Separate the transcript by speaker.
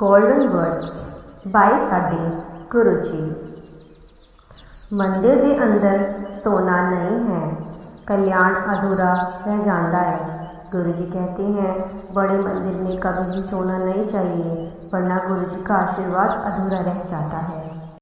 Speaker 1: Golden words ਬਾਈ ਸਾਡੇ ਗੁਰੂ ਜੀ ਮੰਦਿਰ ਦੇ ਅੰਦਰ ਸੋਨਾ नहीं है। कल्याण अधूरा रह जाता है। गुरु जी कहते हैं, बड़े मंदिर में कभी भी सोना नहीं चाहिए, वरना गुरु जी का आशीर्वाद अधूरा रह जाता है।